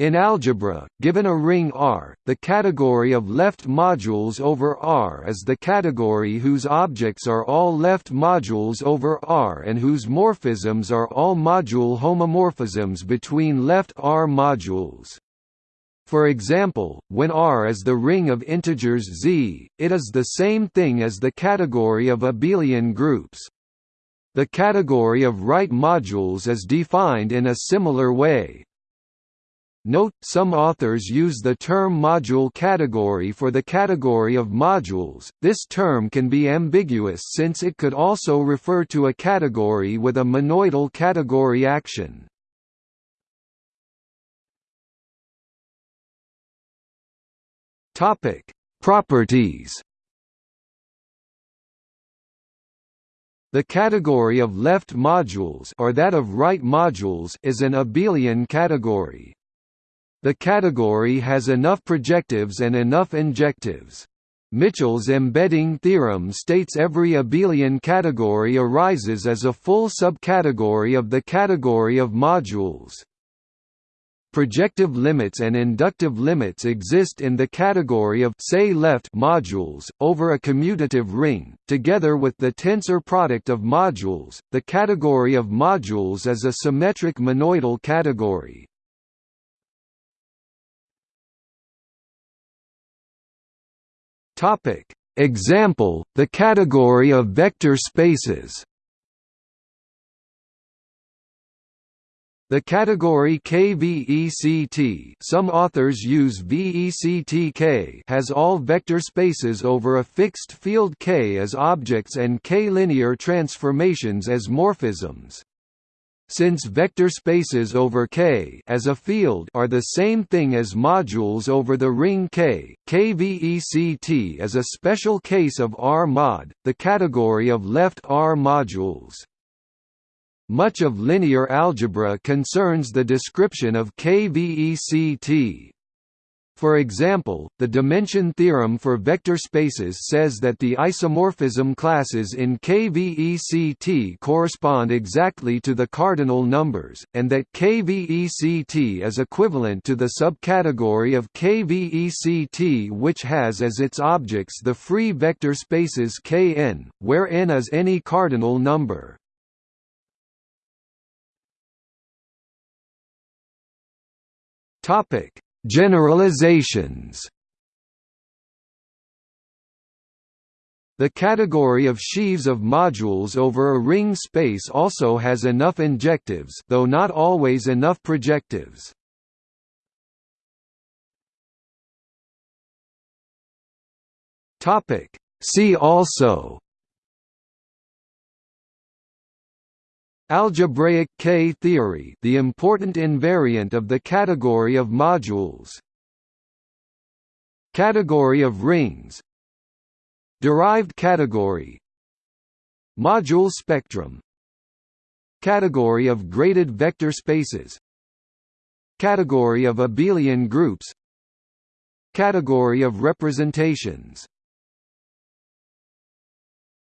In algebra, given a ring R, the category of left modules over R is the category whose objects are all left modules over R and whose morphisms are all module homomorphisms between left R modules. For example, when R is the ring of integers Z, it is the same thing as the category of abelian groups. The category of right modules is defined in a similar way. Note, some authors use the term module category for the category of modules. This term can be ambiguous since it could also refer to a category with a monoidal category action. Topic: Properties. The category of left modules or that of right modules is an abelian category. The category has enough projectives and enough injectives. Mitchell's embedding theorem states every abelian category arises as a full subcategory of the category of modules. Projective limits and inductive limits exist in the category of say left modules over a commutative ring together with the tensor product of modules the category of modules is a symmetric monoidal category Topic: Example: the category of vector spaces. The category KVECT some authors use VECTK has all vector spaces over a fixed field K as objects and K-linear transformations as morphisms. Since vector spaces over K as a field are the same thing as modules over the ring K, KVECT is a special case of R mod, the category of left R modules. Much of linear algebra concerns the description of KVECT. For example, the dimension theorem for vector spaces says that the isomorphism classes in KVECT correspond exactly to the cardinal numbers, and that KVECT is equivalent to the subcategory of KVECT which has as its objects the free vector spaces Kn, where n is any cardinal number. Topic Generalizations The category of sheaves of modules over a ringed space also has enough injectives though not always enough projectives. See also Algebraic K-theory the important invariant of the category of modules. Category of rings. Derived category. Module spectrum. Category of graded vector spaces. Category of abelian groups. Category of representations